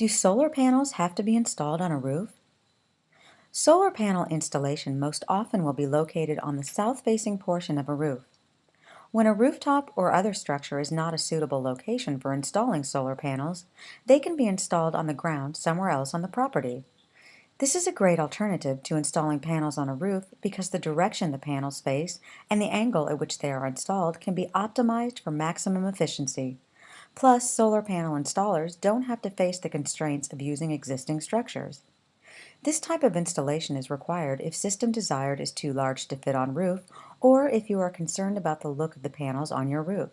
Do solar panels have to be installed on a roof? Solar panel installation most often will be located on the south-facing portion of a roof. When a rooftop or other structure is not a suitable location for installing solar panels, they can be installed on the ground somewhere else on the property. This is a great alternative to installing panels on a roof because the direction the panels face and the angle at which they are installed can be optimized for maximum efficiency. Plus, solar panel installers don't have to face the constraints of using existing structures. This type of installation is required if system desired is too large to fit on roof or if you are concerned about the look of the panels on your roof.